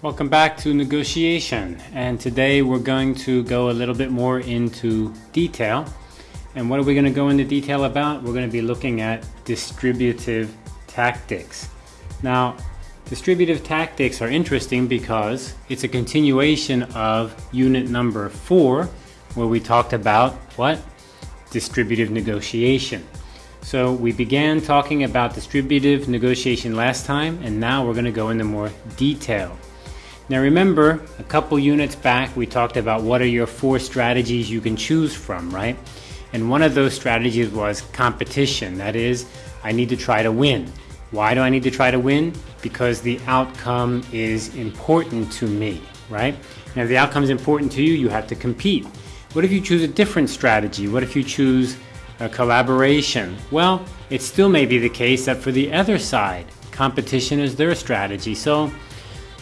Welcome back to negotiation and today we're going to go a little bit more into detail and what are we going to go into detail about? We're going to be looking at distributive tactics. Now distributive tactics are interesting because it's a continuation of unit number four where we talked about what? Distributive negotiation. So we began talking about distributive negotiation last time and now we're going to go into more detail. Now remember, a couple units back we talked about what are your four strategies you can choose from, right? And one of those strategies was competition. That is, I need to try to win. Why do I need to try to win? Because the outcome is important to me, right? Now if the outcome is important to you, you have to compete. What if you choose a different strategy? What if you choose a collaboration? Well, it still may be the case that for the other side, competition is their strategy. So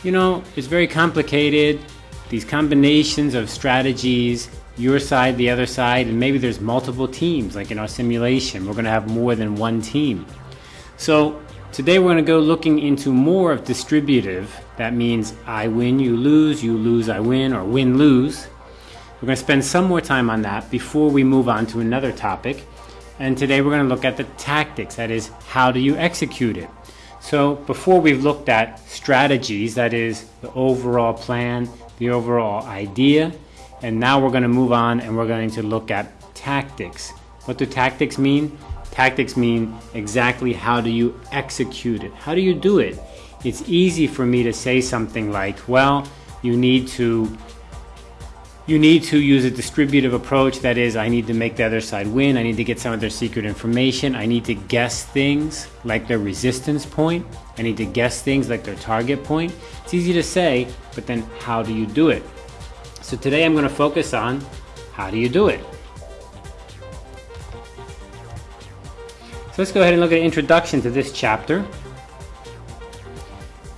you know, it's very complicated. These combinations of strategies, your side, the other side, and maybe there's multiple teams, like in our simulation. We're going to have more than one team. So today we're going to go looking into more of distributive. That means I win, you lose, you lose, I win, or win-lose. We're going to spend some more time on that before we move on to another topic. And today we're going to look at the tactics, that is, how do you execute it? So before we've looked at strategies, that is the overall plan, the overall idea, and now we're going to move on and we're going to look at tactics. What do tactics mean? Tactics mean exactly how do you execute it? How do you do it? It's easy for me to say something like, well, you need to you need to use a distributive approach. That is, I need to make the other side win. I need to get some of their secret information. I need to guess things like their resistance point. I need to guess things like their target point. It's easy to say, but then how do you do it? So today I'm going to focus on how do you do it? So let's go ahead and look at an introduction to this chapter.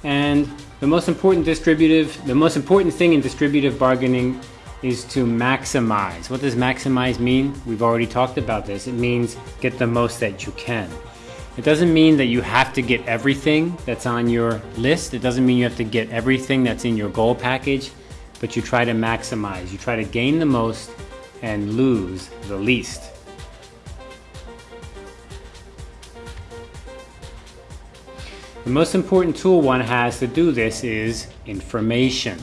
And the most important distributive, the most important thing in distributive bargaining is to maximize. What does maximize mean? We've already talked about this. It means get the most that you can. It doesn't mean that you have to get everything that's on your list. It doesn't mean you have to get everything that's in your goal package, but you try to maximize. You try to gain the most and lose the least. The most important tool one has to do this is information.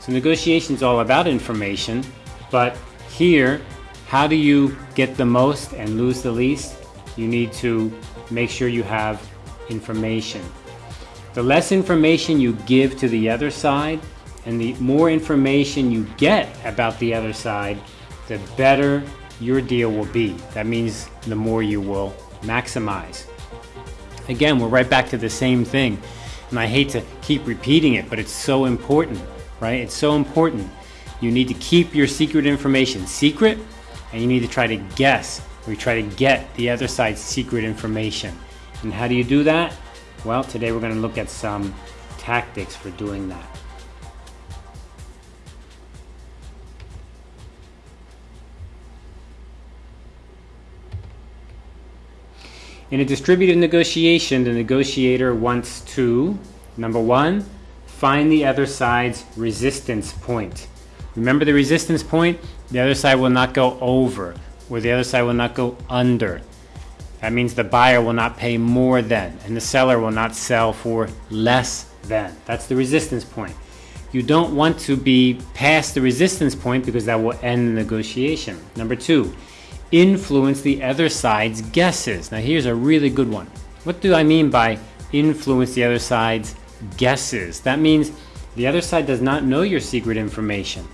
So negotiation is all about information, but here, how do you get the most and lose the least? You need to make sure you have information. The less information you give to the other side and the more information you get about the other side, the better your deal will be. That means the more you will maximize. Again, we're right back to the same thing. And I hate to keep repeating it, but it's so important right? It's so important. You need to keep your secret information secret and you need to try to guess or you try to get the other side's secret information. And how do you do that? Well, today we're going to look at some tactics for doing that. In a distributed negotiation, the negotiator wants to, number one, find the other side's resistance point. Remember the resistance point? The other side will not go over, or the other side will not go under. That means the buyer will not pay more than, and the seller will not sell for less than. That's the resistance point. You don't want to be past the resistance point because that will end the negotiation. Number two, influence the other side's guesses. Now here's a really good one. What do I mean by influence the other side's guesses. That means the other side does not know your secret information.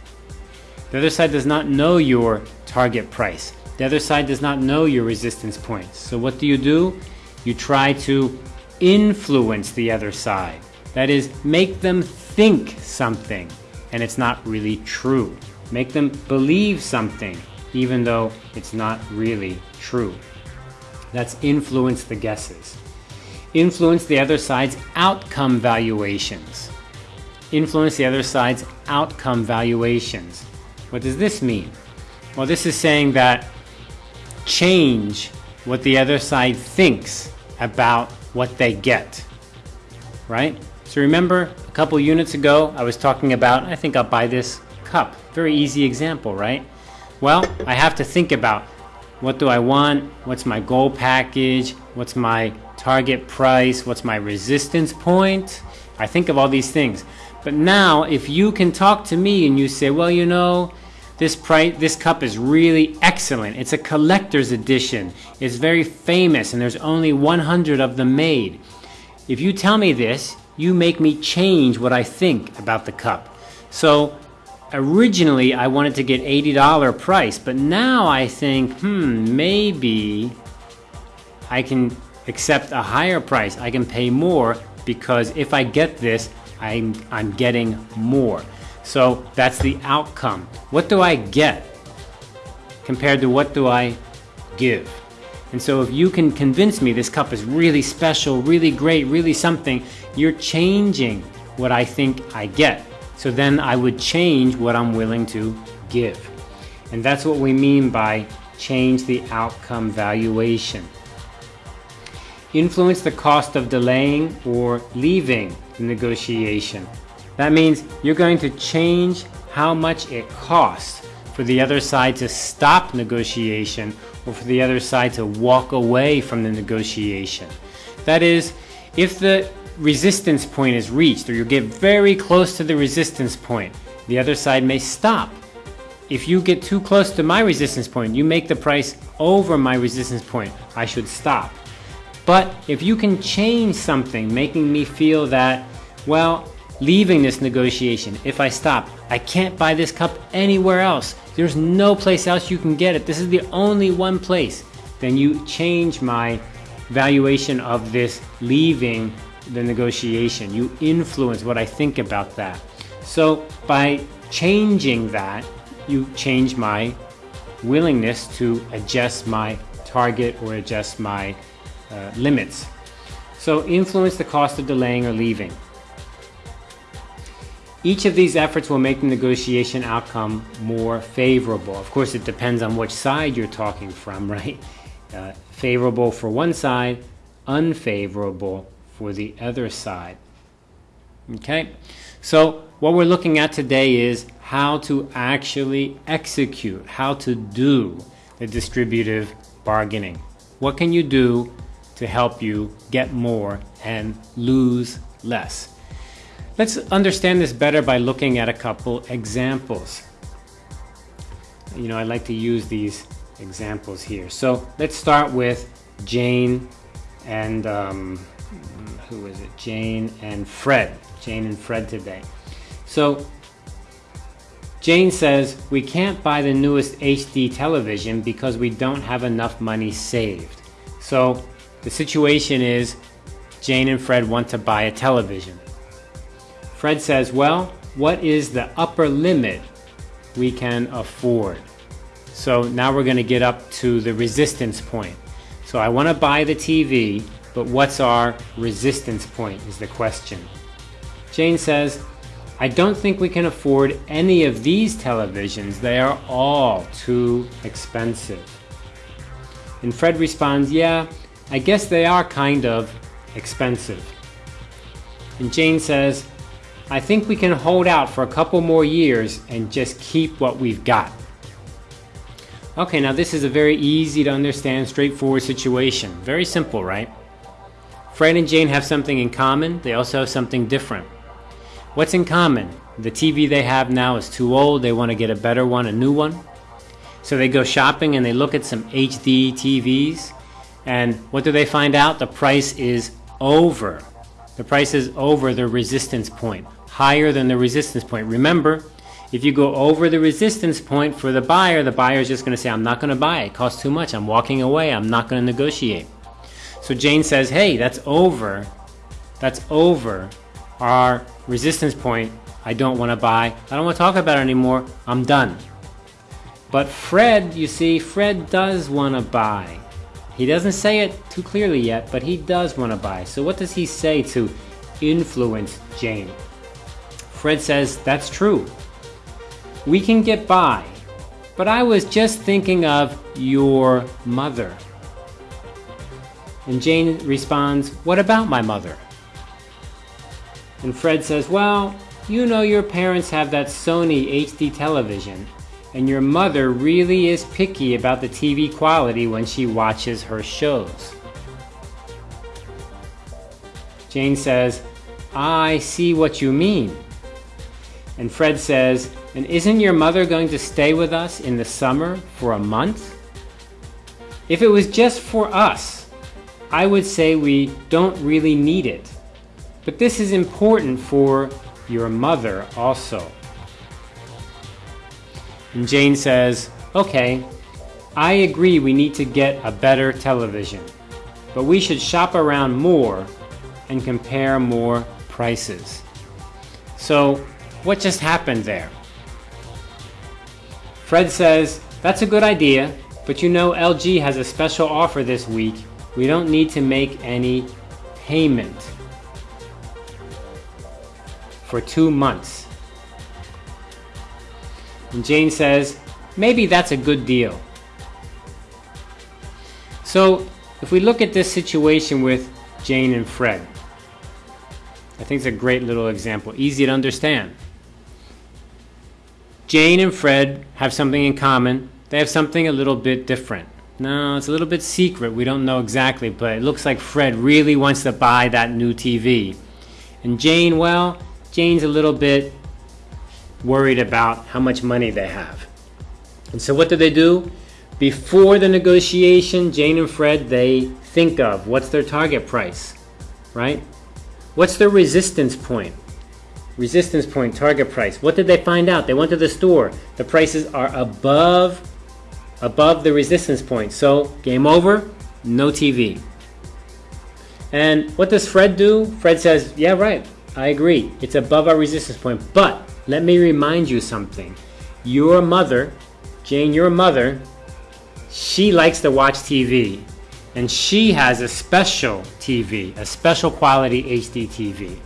The other side does not know your target price. The other side does not know your resistance points. So what do you do? You try to influence the other side. That is, make them think something and it's not really true. Make them believe something even though it's not really true. That's influence the guesses. Influence the other side's outcome valuations. Influence the other side's outcome valuations. What does this mean? Well, this is saying that change what the other side thinks about what they get, right? So remember a couple units ago, I was talking about, I think I'll buy this cup. Very easy example, right? Well, I have to think about what do I want? What's my goal package? What's my target price? What's my resistance point? I think of all these things. But now, if you can talk to me and you say, well, you know, this price, this cup is really excellent. It's a collector's edition. It's very famous, and there's only 100 of them made. If you tell me this, you make me change what I think about the cup. So originally I wanted to get $80 price, but now I think, hmm, maybe I can accept a higher price. I can pay more because if I get this, I'm, I'm getting more. So that's the outcome. What do I get compared to what do I give? And so if you can convince me this cup is really special, really great, really something, you're changing what I think I get. So then I would change what I'm willing to give. And that's what we mean by change the outcome valuation. Influence the cost of delaying or leaving the negotiation. That means you're going to change how much it costs for the other side to stop negotiation or for the other side to walk away from the negotiation. That is, if the resistance point is reached or you get very close to the resistance point, the other side may stop. If you get too close to my resistance point, you make the price over my resistance point, I should stop. But if you can change something, making me feel that, well, leaving this negotiation, if I stop, I can't buy this cup anywhere else. There's no place else you can get it. This is the only one place. Then you change my valuation of this leaving the negotiation. You influence what I think about that. So by changing that, you change my willingness to adjust my target or adjust my uh, limits. So influence the cost of delaying or leaving. Each of these efforts will make the negotiation outcome more favorable. Of course, it depends on which side you're talking from, right? Uh, favorable for one side, unfavorable for the other side. Okay, so what we're looking at today is how to actually execute, how to do the distributive bargaining. What can you do to help you get more and lose less? Let's understand this better by looking at a couple examples. You know, I like to use these examples here. So let's start with Jane and um, who is it? Jane and Fred. Jane and Fred today. So Jane says, we can't buy the newest HD television because we don't have enough money saved. So the situation is Jane and Fred want to buy a television. Fred says, well, what is the upper limit we can afford? So now we're going to get up to the resistance point. So I want to buy the TV, but what's our resistance point is the question. Jane says, I don't think we can afford any of these televisions. They are all too expensive. And Fred responds, yeah, I guess they are kind of expensive. And Jane says, I think we can hold out for a couple more years and just keep what we've got. Okay, now this is a very easy to understand, straightforward situation. Very simple, right? Fred and Jane have something in common. They also have something different. What's in common? The TV they have now is too old. They want to get a better one, a new one. So they go shopping and they look at some HD TVs. And what do they find out? The price is over. The price is over the resistance point, higher than the resistance point. Remember, if you go over the resistance point for the buyer, the buyer is just going to say, I'm not going to buy it. It costs too much. I'm walking away. I'm not going to negotiate. So Jane says, hey, that's over. That's over our resistance point. I don't want to buy. I don't want to talk about it anymore. I'm done. But Fred, you see, Fred does want to buy. He doesn't say it too clearly yet, but he does want to buy. So what does he say to influence Jane? Fred says, that's true. we can get by, but I was just thinking of your mother. And Jane responds, What about my mother? And Fred says, Well, you know your parents have that Sony HD television, and your mother really is picky about the TV quality when she watches her shows. Jane says, I see what you mean. And Fred says, And isn't your mother going to stay with us in the summer for a month? If it was just for us, I would say we don't really need it. But this is important for your mother also. And Jane says, Okay, I agree we need to get a better television, but we should shop around more and compare more prices. So, what just happened there? Fred says, That's a good idea, but you know LG has a special offer this week. We don't need to make any payment for two months. And Jane says, maybe that's a good deal. So if we look at this situation with Jane and Fred, I think it's a great little example, easy to understand. Jane and Fred have something in common. They have something a little bit different. No, it's a little bit secret. We don't know exactly, but it looks like Fred really wants to buy that new TV. And Jane, well, Jane's a little bit worried about how much money they have. And so what do they do? Before the negotiation, Jane and Fred, they think of what's their target price, right? What's their resistance point? Resistance point, target price. What did they find out? They went to the store. The prices are above above the resistance point. So, game over, no TV. And what does Fred do? Fred says, "Yeah, right. I agree. It's above our resistance point. But let me remind you something. Your mother, Jane, your mother, she likes to watch TV. And she has a special TV, a special quality HD TV.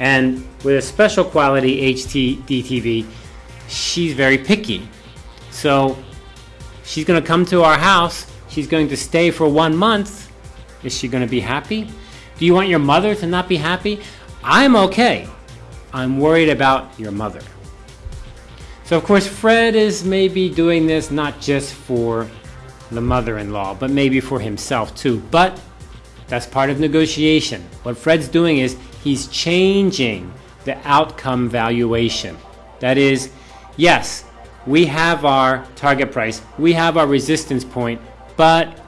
And with a special quality HD TV, she's very picky. So she's going to come to our house. She's going to stay for one month. Is she going to be happy? Do you want your mother to not be happy? I'm okay. I'm worried about your mother. So, of course, Fred is maybe doing this not just for the mother in law, but maybe for himself too. But that's part of negotiation. What Fred's doing is he's changing the outcome valuation. That is, yes, we have our target price, we have our resistance point, but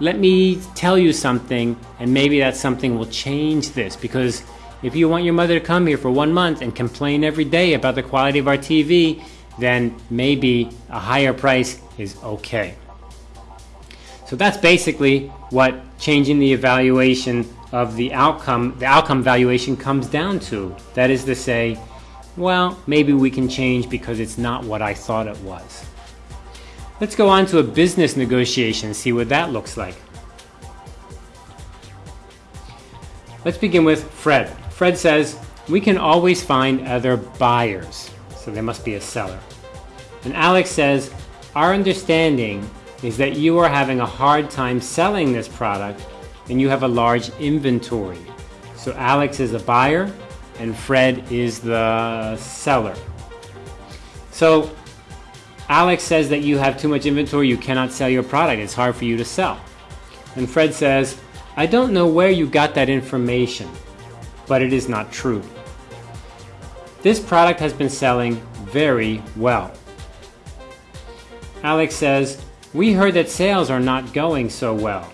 let me tell you something, and maybe that something will change this because if you want your mother to come here for one month and complain every day about the quality of our TV, then maybe a higher price is okay. So that's basically what changing the evaluation of the outcome, the outcome valuation comes down to. That is to say, well, maybe we can change because it's not what I thought it was. Let's go on to a business negotiation, and see what that looks like. Let's begin with Fred. Fred says, we can always find other buyers. So there must be a seller. And Alex says, our understanding is that you are having a hard time selling this product and you have a large inventory. So Alex is a buyer and Fred is the seller. So Alex says that you have too much inventory, you cannot sell your product, it's hard for you to sell. And Fred says, I don't know where you got that information but it is not true. This product has been selling very well. Alex says, We heard that sales are not going so well.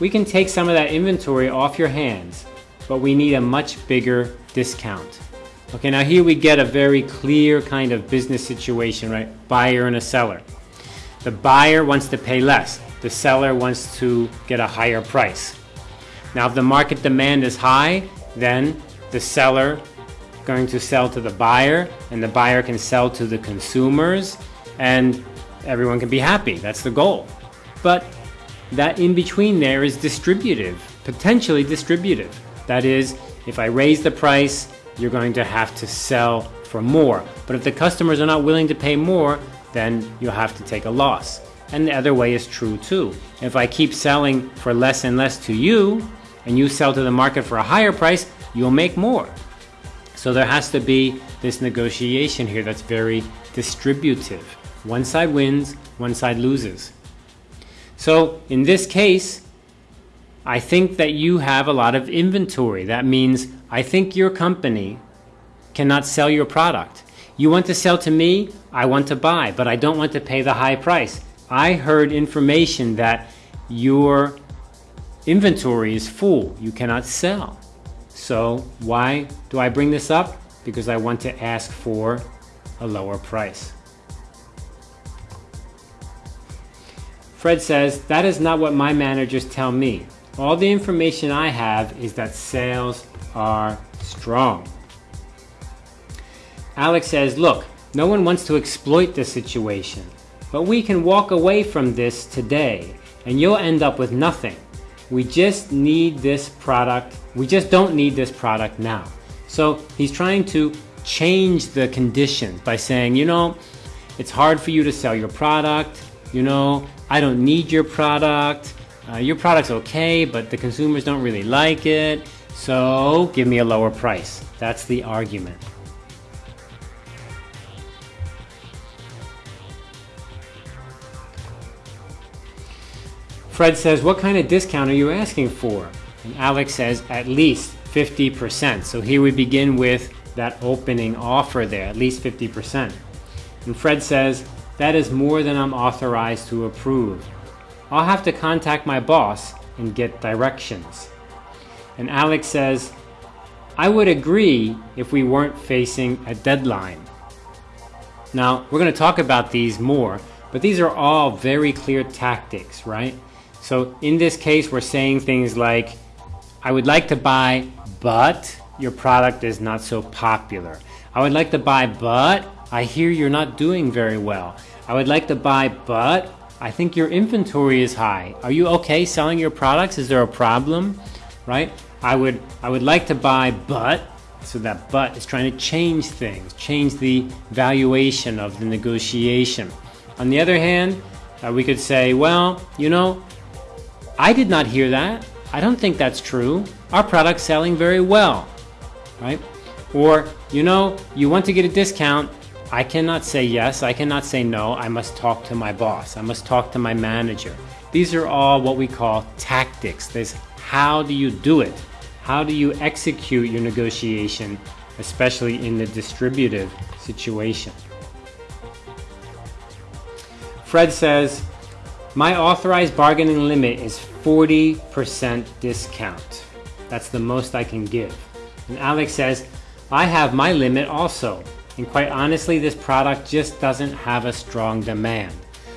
We can take some of that inventory off your hands, but we need a much bigger discount. Okay, now here we get a very clear kind of business situation, right? Buyer and a seller. The buyer wants to pay less, the seller wants to get a higher price. Now, if the market demand is high, then the seller going to sell to the buyer and the buyer can sell to the consumers and everyone can be happy. That's the goal. But that in between there is distributive, potentially distributive. That is, if I raise the price, you're going to have to sell for more. But if the customers are not willing to pay more, then you'll have to take a loss. And the other way is true too. If I keep selling for less and less to you, and you sell to the market for a higher price, you'll make more. So there has to be this negotiation here that's very distributive. One side wins, one side loses. So in this case, I think that you have a lot of inventory. That means I think your company cannot sell your product. You want to sell to me, I want to buy, but I don't want to pay the high price. I heard information that your inventory is full, you cannot sell. So why do I bring this up? Because I want to ask for a lower price. Fred says, that is not what my managers tell me. All the information I have is that sales are strong. Alex says, look, no one wants to exploit this situation, but we can walk away from this today and you'll end up with nothing. We just need this product. We just don't need this product now. So he's trying to change the conditions by saying, you know, it's hard for you to sell your product. You know, I don't need your product. Uh, your product's okay, but the consumers don't really like it. So give me a lower price. That's the argument. Fred says, what kind of discount are you asking for? And Alex says, at least 50%. So here we begin with that opening offer there, at least 50%. And Fred says, that is more than I'm authorized to approve. I'll have to contact my boss and get directions. And Alex says, I would agree if we weren't facing a deadline. Now, we're going to talk about these more, but these are all very clear tactics, right? So in this case, we're saying things like, I would like to buy, but your product is not so popular. I would like to buy, but I hear you're not doing very well. I would like to buy, but I think your inventory is high. Are you okay selling your products? Is there a problem? Right? I would I would like to buy, but so that but is trying to change things, change the valuation of the negotiation. On the other hand, uh, we could say, well, you know, I did not hear that. I don't think that's true. Our product's selling very well, right? Or, you know, you want to get a discount. I cannot say yes. I cannot say no. I must talk to my boss. I must talk to my manager. These are all what we call tactics. There's how do you do it? How do you execute your negotiation, especially in the distributive situation? Fred says, my authorized bargaining limit is 40% discount. That's the most I can give. And Alex says, I have my limit also. And quite honestly, this product just doesn't have a strong demand.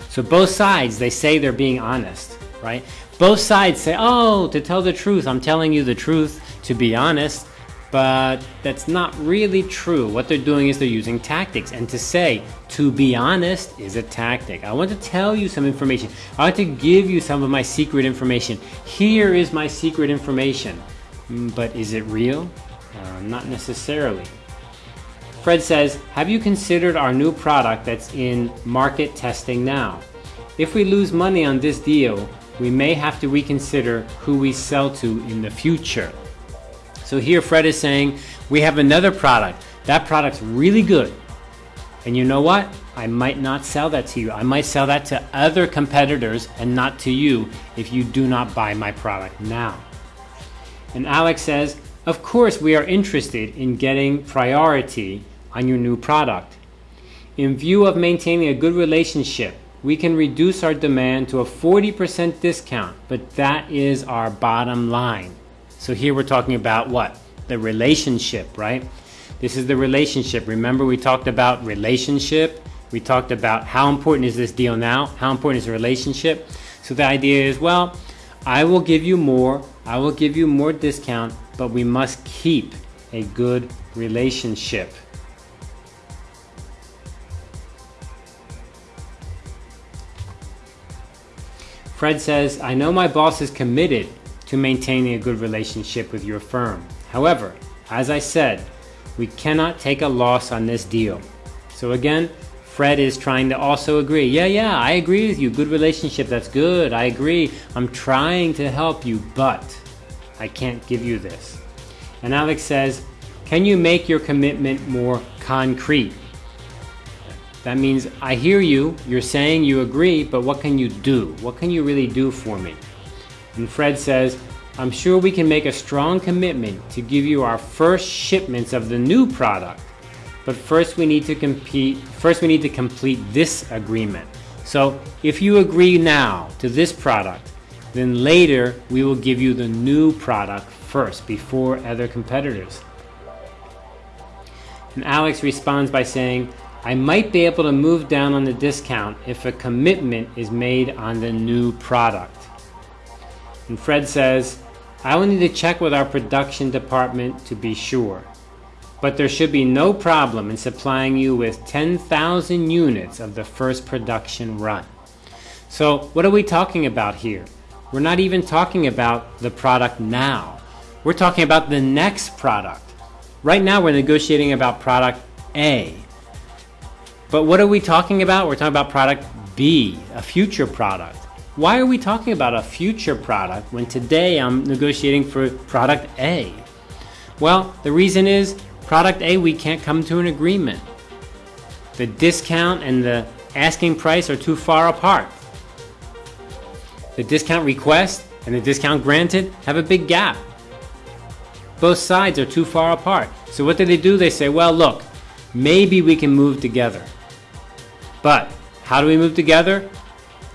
So both sides, they say they're being honest, right? Both sides say, oh, to tell the truth, I'm telling you the truth, to be honest but that's not really true. What they're doing is they're using tactics. And to say, to be honest, is a tactic. I want to tell you some information. I want to give you some of my secret information. Here is my secret information. Mm, but is it real? Uh, not necessarily. Fred says, have you considered our new product that's in market testing now? If we lose money on this deal, we may have to reconsider who we sell to in the future. So here Fred is saying, we have another product. That product's really good. And you know what? I might not sell that to you. I might sell that to other competitors and not to you if you do not buy my product now. And Alex says, of course we are interested in getting priority on your new product. In view of maintaining a good relationship, we can reduce our demand to a 40% discount, but that is our bottom line. So here we're talking about what? The relationship, right? This is the relationship. Remember we talked about relationship. We talked about how important is this deal now? How important is the relationship? So the idea is, well, I will give you more. I will give you more discount, but we must keep a good relationship. Fred says, I know my boss is committed to maintaining a good relationship with your firm. However, as I said, We cannot take a loss on this deal. So again, Fred is trying to also agree. Yeah, yeah, I agree with you. Good relationship, that's good. I agree. I'm trying to help you, but I can't give you this. And Alex says, Can you make your commitment more concrete? That means I hear you, you're saying you agree, but what can you do? What can you really do for me? And Fred says, I'm sure we can make a strong commitment to give you our first shipments of the new product. But first we need to compete, first we need to complete this agreement. So if you agree now to this product, then later we will give you the new product first before other competitors. And Alex responds by saying, I might be able to move down on the discount if a commitment is made on the new product. And Fred says, I will need to check with our production department to be sure. But there should be no problem in supplying you with 10,000 units of the first production run. So what are we talking about here? We're not even talking about the product now. We're talking about the next product. Right now we're negotiating about product A. But what are we talking about? We're talking about product B, a future product. Why are we talking about a future product when today I'm negotiating for product A? Well, the reason is product A, we can't come to an agreement. The discount and the asking price are too far apart. The discount request and the discount granted have a big gap. Both sides are too far apart. So what do they do? They say, well, look, maybe we can move together. But how do we move together?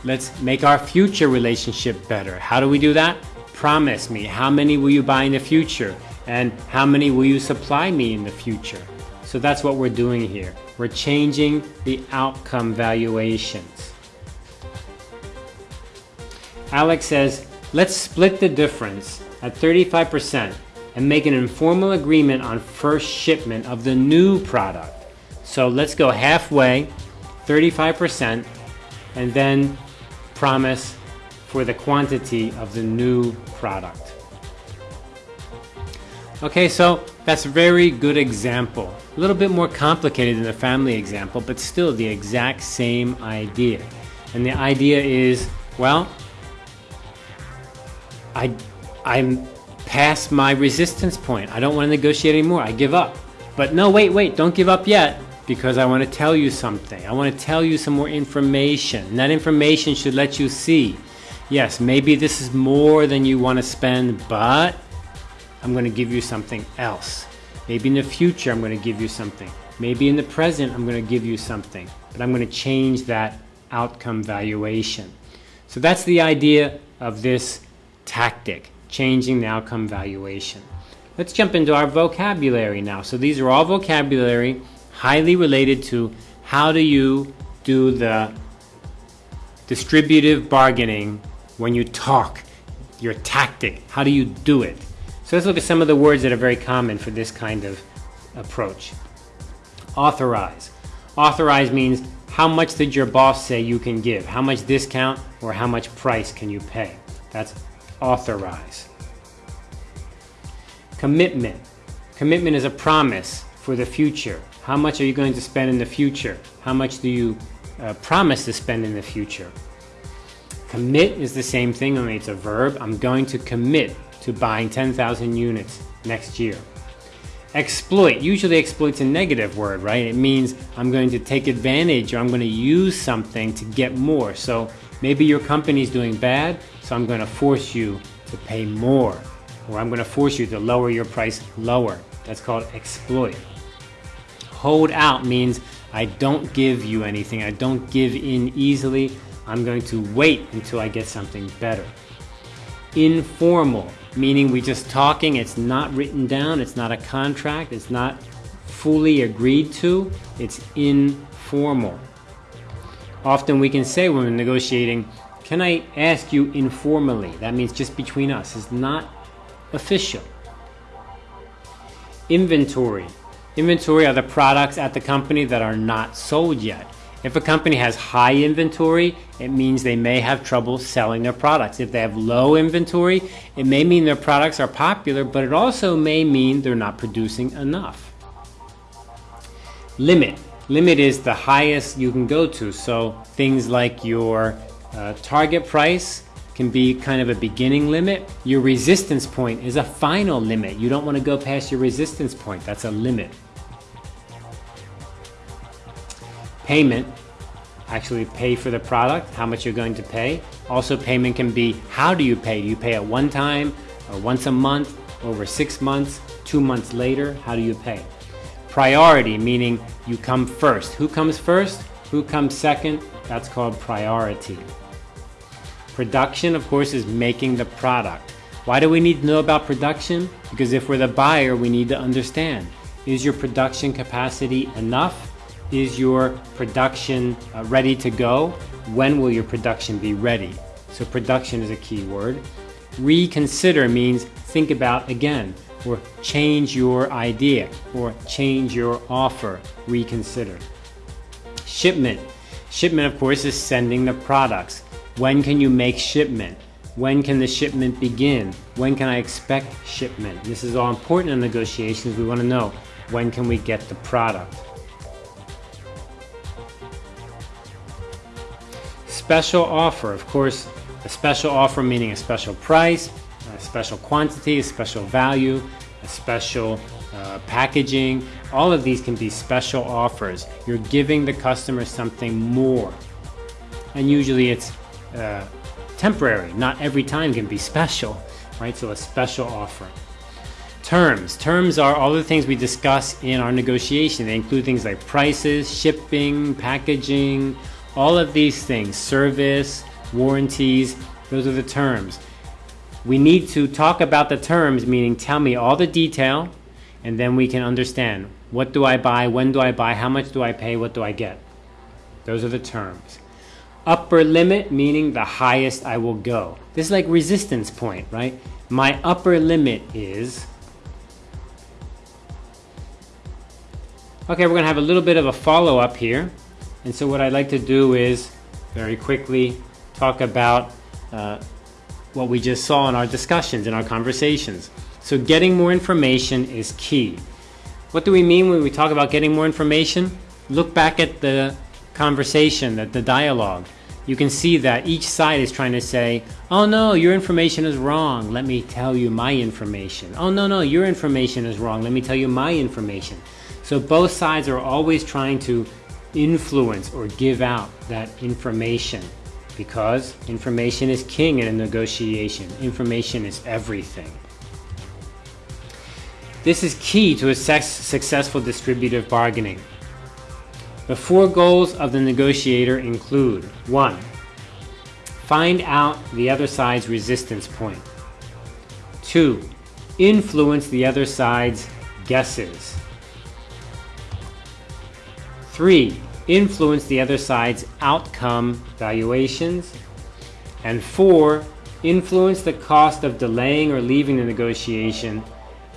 Let's make our future relationship better. How do we do that? Promise me, how many will you buy in the future? And how many will you supply me in the future? So that's what we're doing here. We're changing the outcome valuations. Alex says, let's split the difference at 35% and make an informal agreement on first shipment of the new product. So let's go halfway 35% and then promise for the quantity of the new product. Okay, so that's a very good example. A little bit more complicated than the family example, but still the exact same idea. And the idea is, well, I, I'm past my resistance point. I don't want to negotiate anymore. I give up. But no, wait, wait, don't give up yet because I want to tell you something. I want to tell you some more information. And that information should let you see yes, maybe this is more than you want to spend, but I'm going to give you something else. Maybe in the future, I'm going to give you something. Maybe in the present, I'm going to give you something, but I'm going to change that outcome valuation. So that's the idea of this tactic, changing the outcome valuation. Let's jump into our vocabulary now. So these are all vocabulary highly related to how do you do the distributive bargaining when you talk, your tactic, how do you do it? So let's look at some of the words that are very common for this kind of approach. Authorize. Authorize means how much did your boss say you can give? How much discount or how much price can you pay? That's authorize. Commitment. Commitment is a promise for the future. How much are you going to spend in the future? How much do you uh, promise to spend in the future? Commit is the same thing, only it's a verb. I'm going to commit to buying 10,000 units next year. Exploit, usually exploit's a negative word, right? It means I'm going to take advantage or I'm going to use something to get more. So maybe your company's doing bad, so I'm going to force you to pay more. Or I'm going to force you to lower your price lower. That's called exploit. Hold out means I don't give you anything. I don't give in easily. I'm going to wait until I get something better. Informal, meaning we're just talking, it's not written down, it's not a contract, it's not fully agreed to, it's informal. Often we can say when we're negotiating, can I ask you informally? That means just between us. It's not official. Inventory. Inventory are the products at the company that are not sold yet. If a company has high inventory, it means they may have trouble selling their products. If they have low inventory, it may mean their products are popular, but it also may mean they're not producing enough. limit. Limit is the highest you can go to. So things like your uh, target price can be kind of a beginning limit. Your resistance point is a final limit. You don't want to go past your resistance point. That's a limit. Payment, actually pay for the product, how much you're going to pay. Also payment can be how do you pay? Do you pay at one time or once a month, over six months, two months later? How do you pay? Priority, meaning you come first. Who comes first? Who comes second? That's called priority. Production, of course, is making the product. Why do we need to know about production? Because if we're the buyer, we need to understand. Is your production capacity enough? Is your production uh, ready to go? When will your production be ready? So production is a key word. Reconsider means think about again or change your idea or change your offer, reconsider. Shipment. Shipment, of course, is sending the products. When can you make shipment? When can the shipment begin? When can I expect shipment? This is all important in negotiations. We want to know when can we get the product. Special offer, of course, a special offer meaning a special price, a special quantity, a special value, a special uh, packaging. All of these can be special offers. You're giving the customer something more. And usually it's uh, temporary. Not every time can be special, right? So a special offer. Terms. Terms are all the things we discuss in our negotiation. They include things like prices, shipping, packaging, all of these things, service, warranties, those are the terms. We need to talk about the terms, meaning tell me all the detail, and then we can understand what do I buy, when do I buy, how much do I pay, what do I get. Those are the terms. Upper limit, meaning the highest I will go. This is like resistance point, right? My upper limit is. Okay, we're gonna have a little bit of a follow up here. And so what I'd like to do is very quickly talk about uh, what we just saw in our discussions, in our conversations. So getting more information is key. What do we mean when we talk about getting more information? Look back at the conversation, at the dialogue. You can see that each side is trying to say, oh no, your information is wrong. Let me tell you my information. Oh no, no, your information is wrong. Let me tell you my information. So both sides are always trying to influence or give out that information because information is king in a negotiation. Information is everything. This is key to a successful distributive bargaining. The four goals of the negotiator include 1. Find out the other side's resistance point. 2. Influence the other side's guesses. 3 influence the other side's outcome valuations. And four, influence the cost of delaying or leaving the negotiation.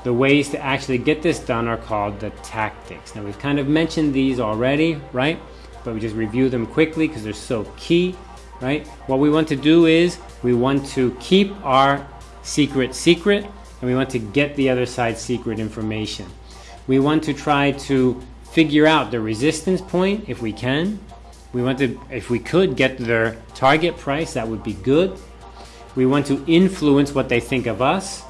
The ways to actually get this done are called the tactics. Now, we've kind of mentioned these already, right? But we just review them quickly because they're so key, right? What we want to do is we want to keep our secret secret and we want to get the other side's secret information. We want to try to figure out the resistance point if we can. We want to, if we could get their target price, that would be good. We want to influence what they think of us,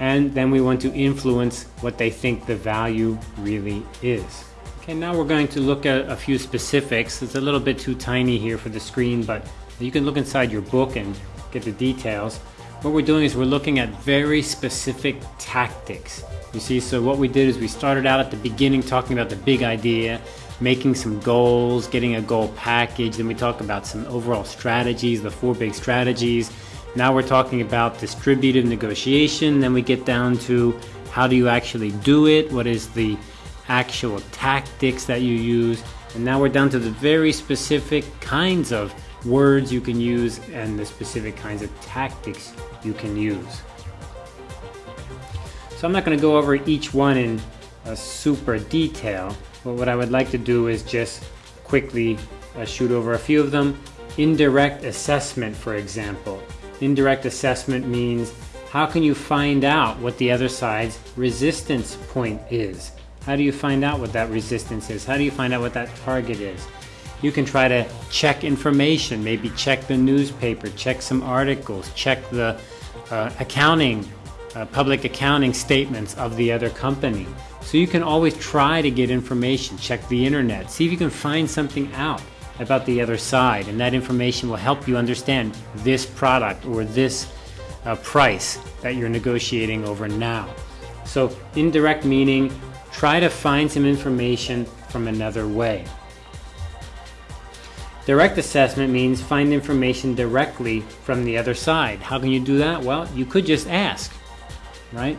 and then we want to influence what they think the value really is. Okay, now we're going to look at a few specifics. It's a little bit too tiny here for the screen, but you can look inside your book and get the details. What we're doing is we're looking at very specific tactics you see, so what we did is we started out at the beginning talking about the big idea, making some goals, getting a goal package. Then we talk about some overall strategies, the four big strategies. Now we're talking about distributive negotiation. Then we get down to how do you actually do it? What is the actual tactics that you use? And now we're down to the very specific kinds of words you can use and the specific kinds of tactics you can use. So I'm not going to go over each one in a super detail, but what I would like to do is just quickly uh, shoot over a few of them. Indirect assessment, for example. Indirect assessment means how can you find out what the other side's resistance point is? How do you find out what that resistance is? How do you find out what that target is? You can try to check information, maybe check the newspaper, check some articles, check the uh, accounting, uh, public accounting statements of the other company. So you can always try to get information, check the internet, see if you can find something out about the other side, and that information will help you understand this product or this uh, price that you're negotiating over now. So indirect meaning, try to find some information from another way. Direct assessment means find information directly from the other side. How can you do that? Well, you could just ask, right?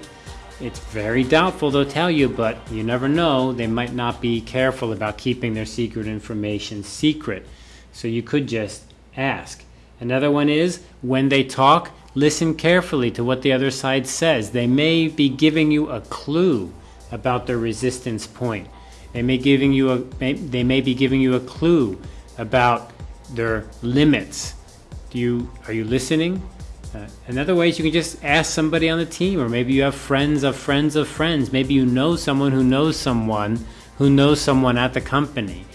It's very doubtful they'll tell you, but you never know. They might not be careful about keeping their secret information secret. So you could just ask. Another one is when they talk, listen carefully to what the other side says. They may be giving you a clue about their resistance point. They may giving you a they may be giving you a clue about their limits. Do you are you listening? Uh, another way is you can just ask somebody on the team, or maybe you have friends of friends of friends. Maybe you know someone who knows someone who knows someone at the company.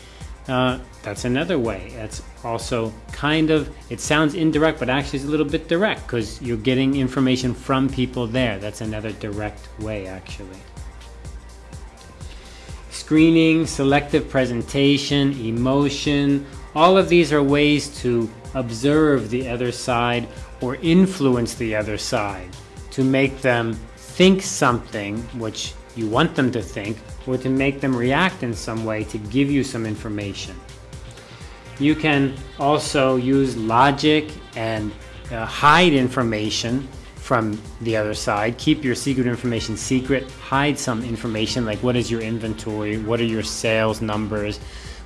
Uh, that's another way. That's also kind of, it sounds indirect, but actually it's a little bit direct because you're getting information from people there. That's another direct way, actually. Screening, selective presentation, emotion, all of these are ways to observe the other side or influence the other side to make them think something which you want them to think or to make them react in some way to give you some information. You can also use logic and uh, hide information from the other side. Keep your secret information secret. Hide some information like what is your inventory, what are your sales numbers,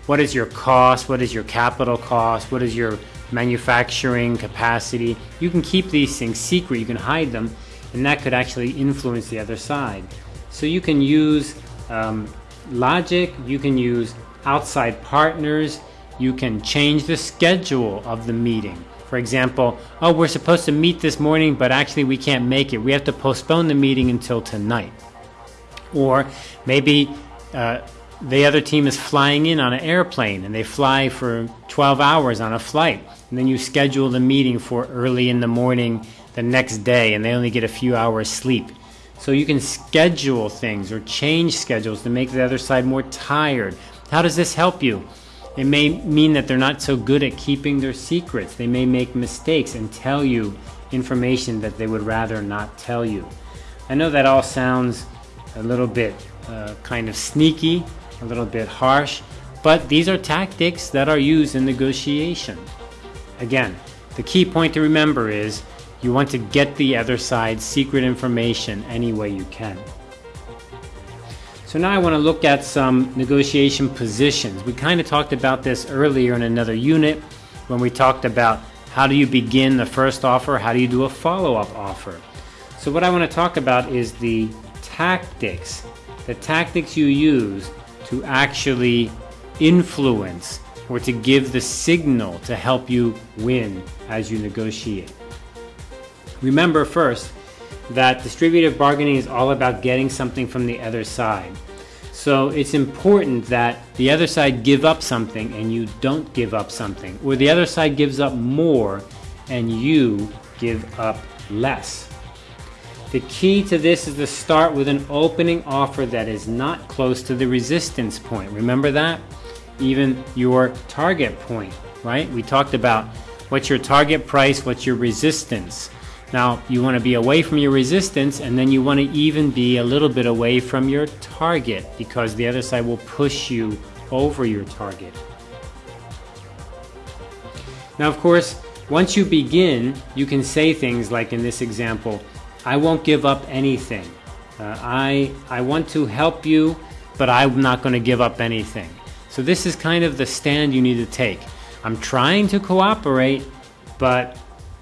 what is your cost, what is your capital cost, what is your manufacturing capacity. You can keep these things secret, you can hide them, and that could actually influence the other side. So you can use um, logic, you can use outside partners, you can change the schedule of the meeting. For example, oh, we're supposed to meet this morning, but actually we can't make it. We have to postpone the meeting until tonight. Or maybe uh, the other team is flying in on an airplane and they fly for 12 hours on a flight. And then you schedule the meeting for early in the morning the next day and they only get a few hours sleep. So you can schedule things or change schedules to make the other side more tired. How does this help you? It may mean that they're not so good at keeping their secrets. They may make mistakes and tell you information that they would rather not tell you. I know that all sounds a little bit uh, kind of sneaky, a little bit harsh, but these are tactics that are used in negotiation. Again, the key point to remember is you want to get the other side's secret information any way you can. So now I want to look at some negotiation positions. We kind of talked about this earlier in another unit when we talked about how do you begin the first offer, how do you do a follow-up offer. So what I want to talk about is the tactics, the tactics you use to actually influence or to give the signal to help you win as you negotiate. Remember first that distributive bargaining is all about getting something from the other side. So it's important that the other side give up something and you don't give up something, or the other side gives up more and you give up less. The key to this is to start with an opening offer that is not close to the resistance point. Remember that? Even your target point, right? We talked about what's your target price, what's your resistance. Now, you want to be away from your resistance and then you want to even be a little bit away from your target because the other side will push you over your target. Now, of course, once you begin, you can say things like in this example, I won't give up anything. Uh, I, I want to help you, but I'm not going to give up anything. So this is kind of the stand you need to take. I'm trying to cooperate, but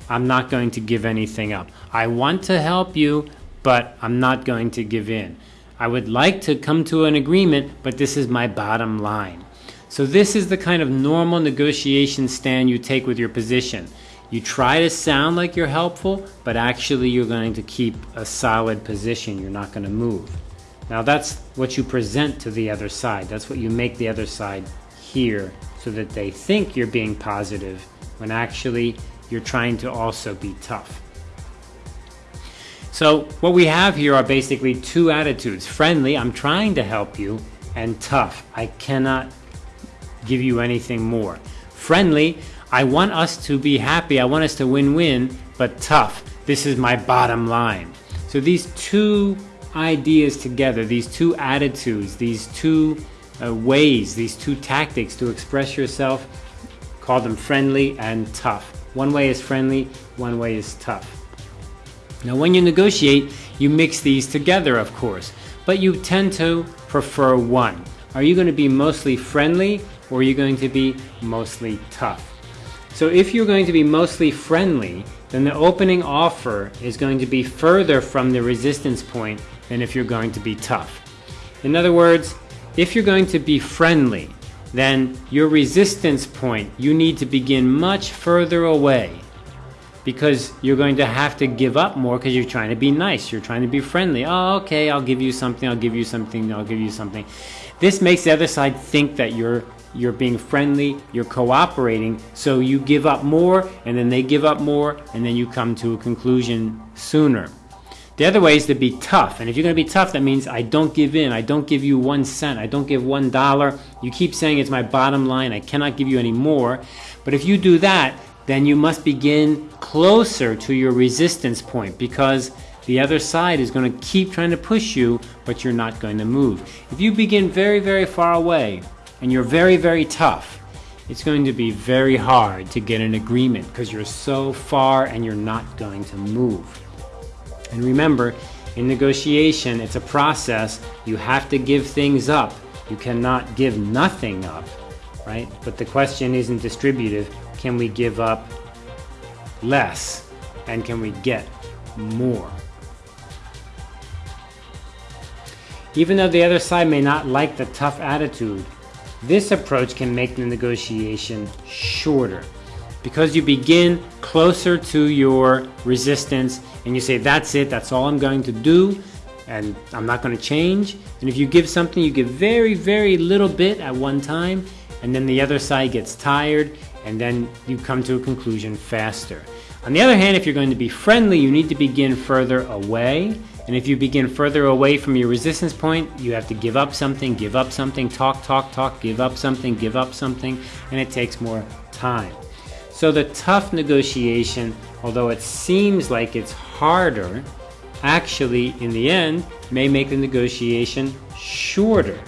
I'm not going to give anything up. I want to help you, but I'm not going to give in. I would like to come to an agreement, but this is my bottom line. So this is the kind of normal negotiation stand you take with your position. You try to sound like you're helpful, but actually you're going to keep a solid position. You're not going to move. Now that's what you present to the other side. That's what you make the other side hear so that they think you're being positive when actually you're trying to also be tough. So what we have here are basically two attitudes. Friendly, I'm trying to help you, and tough, I cannot give you anything more. Friendly, I want us to be happy, I want us to win-win, but tough, this is my bottom line. So these two ideas together, these two attitudes, these two uh, ways, these two tactics to express yourself, call them friendly and tough. One way is friendly, one way is tough. Now when you negotiate, you mix these together of course, but you tend to prefer one. Are you going to be mostly friendly or are you going to be mostly tough? So if you're going to be mostly friendly, then the opening offer is going to be further from the resistance point than if you're going to be tough. In other words, if you're going to be friendly, then your resistance point, you need to begin much further away because you're going to have to give up more because you're trying to be nice. You're trying to be friendly. Oh, okay, I'll give you something, I'll give you something, I'll give you something. This makes the other side think that you're you're being friendly, you're cooperating, so you give up more, and then they give up more, and then you come to a conclusion sooner. The other way is to be tough, and if you're going to be tough, that means I don't give in, I don't give you one cent, I don't give one dollar. You keep saying it's my bottom line, I cannot give you any more. But if you do that, then you must begin closer to your resistance point because the other side is going to keep trying to push you, but you're not going to move. If you begin very, very far away, and you're very, very tough, it's going to be very hard to get an agreement because you're so far and you're not going to move. And remember, in negotiation, it's a process. You have to give things up. You cannot give nothing up, right? But the question isn't distributive. Can we give up less? And can we get more? Even though the other side may not like the tough attitude, this approach can make the negotiation shorter because you begin closer to your resistance and you say, that's it, that's all I'm going to do and I'm not going to change. And if you give something, you give very, very little bit at one time and then the other side gets tired and then you come to a conclusion faster. On the other hand, if you're going to be friendly, you need to begin further away and if you begin further away from your resistance point, you have to give up something, give up something, talk, talk, talk, give up something, give up something, and it takes more time. So the tough negotiation, although it seems like it's harder, actually in the end may make the negotiation shorter.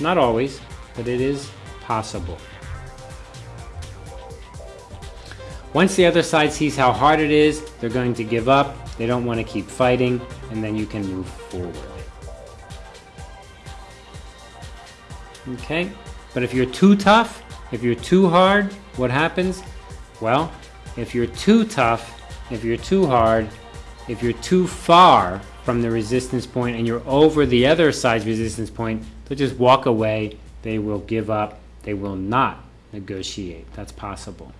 Not always, but it is possible. Once the other side sees how hard it is, they're going to give up they don't want to keep fighting, and then you can move forward. Okay, but if you're too tough, if you're too hard, what happens? Well, if you're too tough, if you're too hard, if you're too far from the resistance point and you're over the other side's resistance point, they'll just walk away, they will give up, they will not negotiate. That's possible.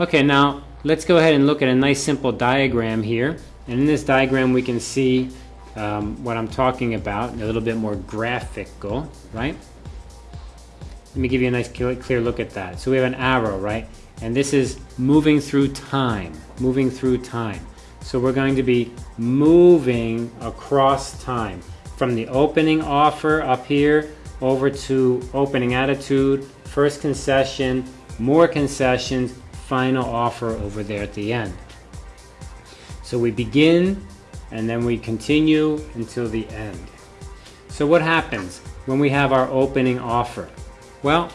Okay, now let's go ahead and look at a nice simple diagram here. And in this diagram we can see um, what I'm talking about, a little bit more graphical, right? Let me give you a nice clear look at that. So we have an arrow, right? And this is moving through time, moving through time. So we're going to be moving across time from the opening offer up here over to opening attitude, first concession, more concessions, final offer over there at the end. So we begin and then we continue until the end. So what happens when we have our opening offer? Well,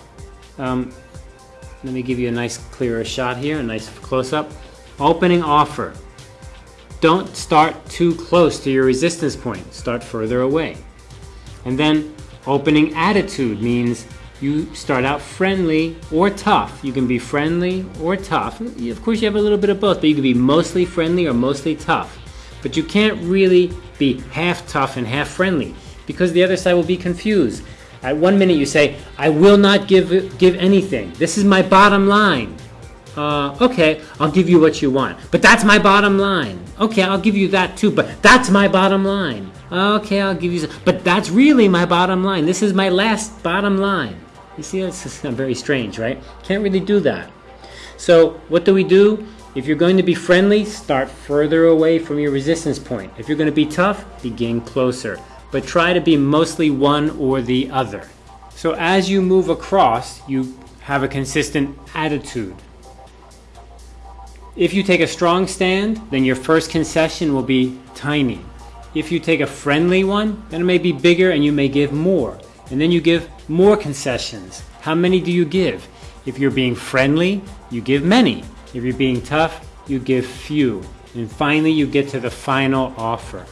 um, let me give you a nice clearer shot here, a nice close-up. Opening offer. Don't start too close to your resistance point. Start further away. And then opening attitude means you start out friendly or tough. You can be friendly or tough. Of course, you have a little bit of both, but you can be mostly friendly or mostly tough. But you can't really be half tough and half friendly because the other side will be confused. At one minute you say, I will not give, give anything. This is my bottom line. Uh, okay, I'll give you what you want. But that's my bottom line. Okay, I'll give you that too, but that's my bottom line. Okay, I'll give you. But that's really my bottom line. This is my last bottom line. You see, it's very strange, right? Can't really do that. So what do we do? If you're going to be friendly, start further away from your resistance point. If you're going to be tough, begin closer. But try to be mostly one or the other. So as you move across, you have a consistent attitude. If you take a strong stand, then your first concession will be tiny. If you take a friendly one, then it may be bigger and you may give more. And then you give more concessions. How many do you give? If you're being friendly, you give many. If you're being tough, you give few. And finally, you get to the final offer.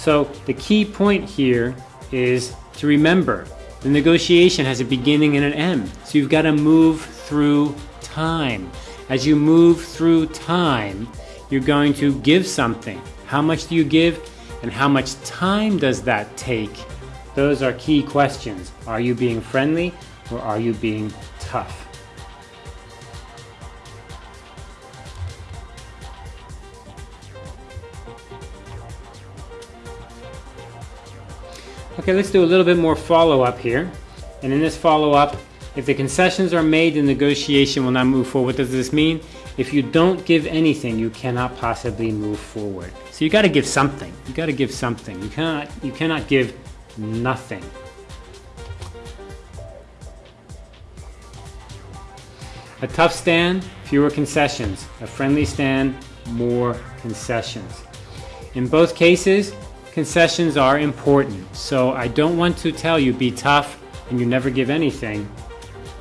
So the key point here is to remember the negotiation has a beginning and an end. So you've got to move through time. As you move through time, you're going to give something. How much do you give and how much time does that take? Those are key questions. Are you being friendly or are you being tough? Okay, let's do a little bit more follow-up here. And in this follow-up, if the concessions are made, the negotiation will not move forward. What does this mean? If you don't give anything, you cannot possibly move forward. So you got to give something. You got to give something. You cannot you cannot give nothing. A tough stand, fewer concessions. A friendly stand, more concessions. In both cases, concessions are important. So I don't want to tell you be tough and you never give anything.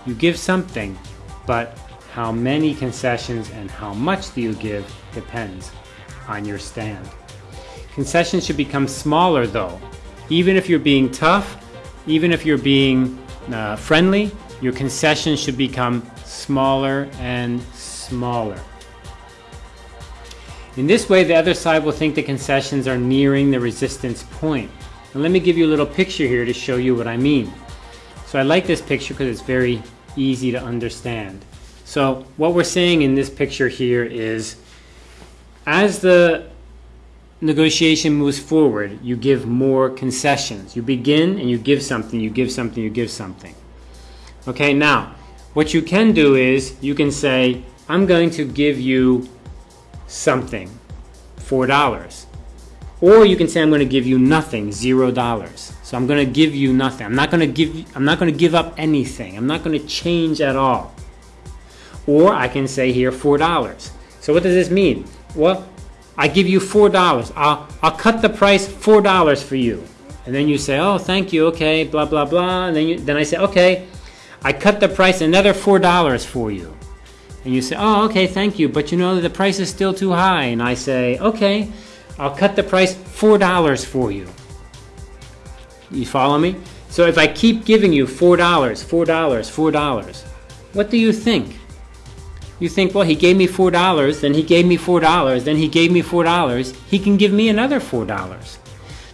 You give something, but how many concessions and how much do you give depends on your stand. Concessions should become smaller though. Even if you're being tough, even if you're being uh, friendly, your concessions should become smaller and smaller. In this way, the other side will think the concessions are nearing the resistance point. And let me give you a little picture here to show you what I mean. So I like this picture because it's very easy to understand. So what we're saying in this picture here is as the negotiation moves forward, you give more concessions. You begin and you give something, you give something, you give something. Okay, now, what you can do is you can say, I'm going to give you something, $4. Or you can say I'm going to give you nothing, $0. So I'm going to give you nothing. I'm not going to give I'm not going to give up anything. I'm not going to change at all. Or I can say here $4. So what does this mean? Well, I give you $4. I'll I'll cut the price $4 for you. And then you say, "Oh, thank you. Okay, blah blah blah." And then you, then I say, "Okay, I cut the price another $4 for you." And you say, oh, okay, thank you, but you know the price is still too high. And I say, okay, I'll cut the price $4 for you. You follow me? So if I keep giving you $4, $4, $4, what do you think? You think, well, he gave me $4, then he gave me $4, then he gave me $4, he can give me another $4.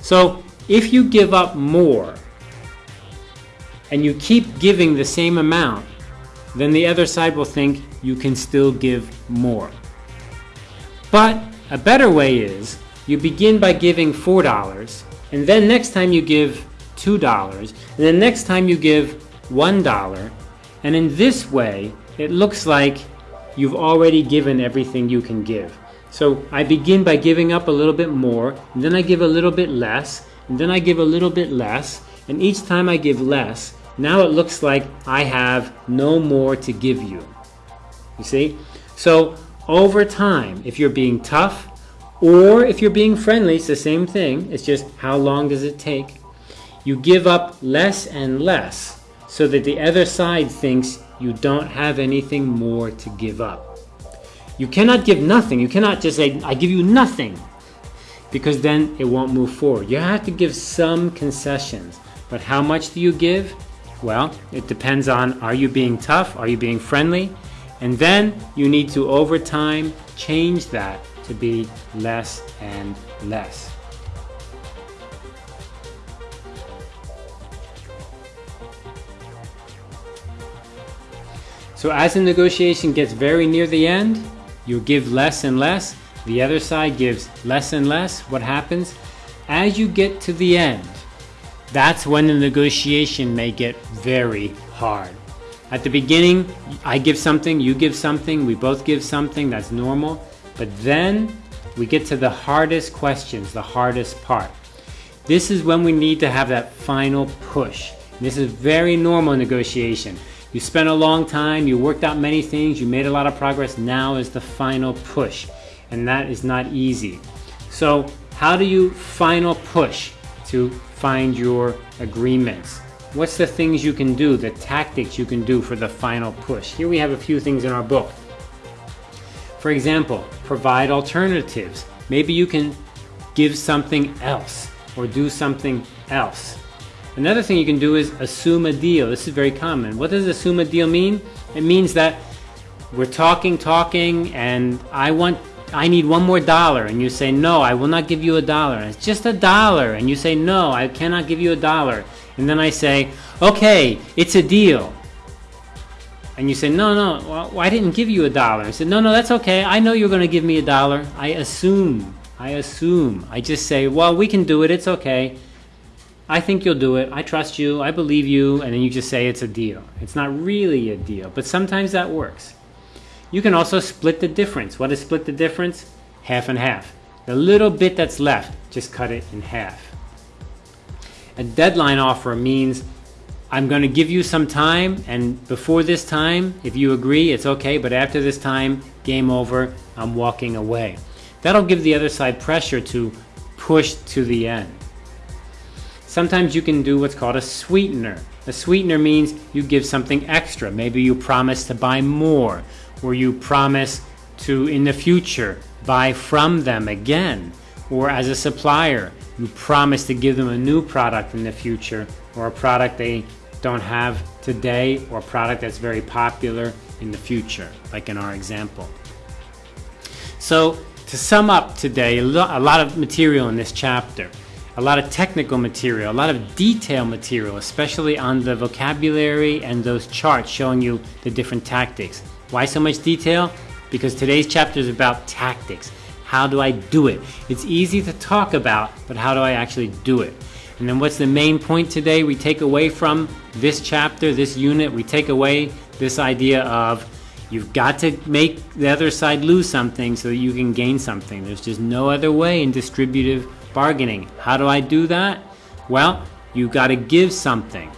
So if you give up more and you keep giving the same amount, then the other side will think you can still give more. But a better way is you begin by giving $4 and then next time you give $2 and then next time you give $1 and in this way it looks like you've already given everything you can give. So I begin by giving up a little bit more and then I give a little bit less and then I give a little bit less and each time I give less now it looks like I have no more to give you. You see? So over time, if you're being tough or if you're being friendly, it's the same thing. It's just how long does it take? You give up less and less so that the other side thinks you don't have anything more to give up. You cannot give nothing. You cannot just say, I give you nothing because then it won't move forward. You have to give some concessions. But how much do you give? Well, it depends on are you being tough? Are you being friendly? And then you need to, over time, change that to be less and less. So as the negotiation gets very near the end, you give less and less. The other side gives less and less. What happens? as you get to the end, that's when the negotiation may get very hard. At the beginning, I give something, you give something, we both give something, that's normal. But then we get to the hardest questions, the hardest part. This is when we need to have that final push. This is very normal negotiation. You spent a long time, you worked out many things, you made a lot of progress. Now is the final push. And that is not easy. So how do you final push to find your agreements? What's the things you can do, the tactics you can do for the final push? Here we have a few things in our book. For example, provide alternatives. Maybe you can give something else or do something else. Another thing you can do is assume a deal. This is very common. What does assume a deal mean? It means that we're talking, talking, and I want, I need one more dollar, and you say, no, I will not give you a dollar. it's just a dollar, and you say, no, I cannot give you a dollar. And then I say, okay, it's a deal. And you say, no, no, well, I didn't give you a dollar. I said, no, no, that's okay. I know you're going to give me a dollar. I assume. I assume. I just say, well, we can do it. It's okay. I think you'll do it. I trust you. I believe you. And then you just say it's a deal. It's not really a deal, but sometimes that works. You can also split the difference. What is split the difference? Half and half. The little bit that's left, just cut it in half. A deadline offer means I'm going to give you some time, and before this time, if you agree, it's okay, but after this time, game over, I'm walking away. That'll give the other side pressure to push to the end. Sometimes you can do what's called a sweetener. A sweetener means you give something extra. Maybe you promise to buy more, or you promise to, in the future, buy from them again. Or as a supplier, you promise to give them a new product in the future, or a product they don't have today, or a product that's very popular in the future, like in our example. So, to sum up today, a lot of material in this chapter a lot of technical material, a lot of detail material, especially on the vocabulary and those charts showing you the different tactics. Why so much detail? Because today's chapter is about tactics. How do I do it? It's easy to talk about, but how do I actually do it? And then what's the main point today we take away from this chapter, this unit? We take away this idea of you've got to make the other side lose something so that you can gain something. There's just no other way in distributive bargaining. How do I do that? Well, you've got to give something.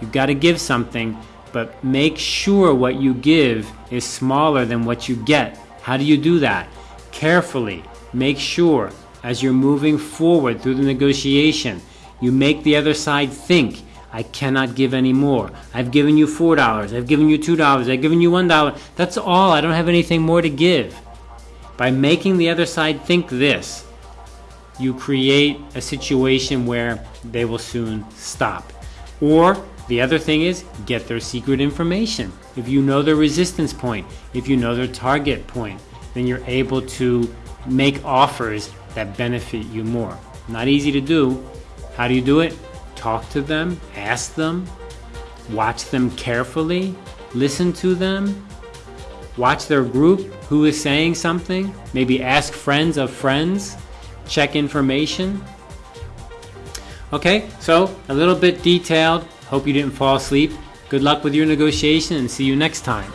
You've got to give something, but make sure what you give is smaller than what you get. How do you do that? Carefully. Make sure as you're moving forward through the negotiation, you make the other side think, I cannot give any more. I've given you $4. I've given you $2. I've given you $1. That's all. I don't have anything more to give. By making the other side think this, you create a situation where they will soon stop. Or the other thing is get their secret information. If you know their resistance point, if you know their target point, then you're able to make offers that benefit you more. Not easy to do. How do you do it? Talk to them, ask them, watch them carefully, listen to them, watch their group, who is saying something, maybe ask friends of friends check information. Okay, so a little bit detailed. Hope you didn't fall asleep. Good luck with your negotiation and see you next time.